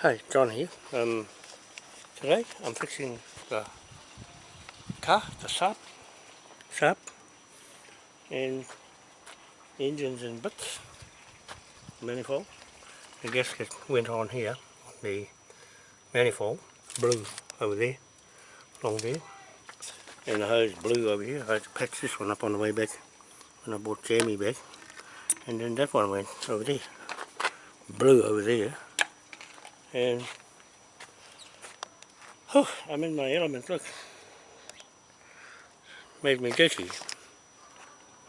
Hey, John here. Um, today I'm fixing the car, the Saab, Saab, and engines and bits, manifold. The gasket went on here, the manifold, blue over there, along there, and the hose blew over here. I had to patch this one up on the way back when I bought Jamie back, and then that one went over there, blue over there and oh, I'm in my element, look. Made me dizzy.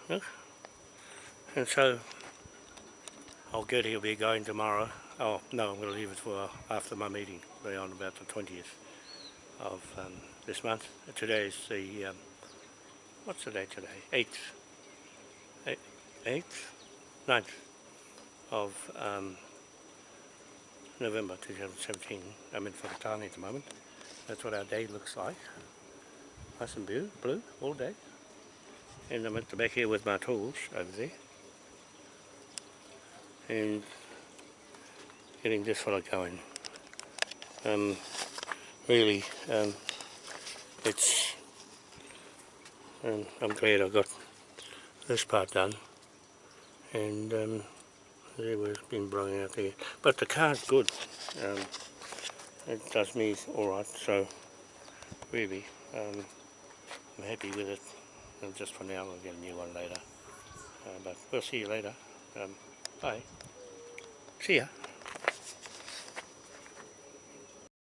Look. And so I'll get here, be going tomorrow. Oh, no, I'm going to leave it for after my meeting, be on about the 20th of um, this month. Today is the, um, what's the date today? 8th, 8th, 9th of um, November 2017. I'm in Whakatane at the moment. That's what our day looks like. Nice and blue, blue all day. And I'm at the back here with my tools over there. And getting this fella going. Um, really, um, it's, um, I'm glad I got this part done. And they were was been blowing out there. But the car's good. Um, it does me alright, so really um, I'm happy with it. And just for now, I'll get a new one later. Uh, but we'll see you later. Um, bye. See ya.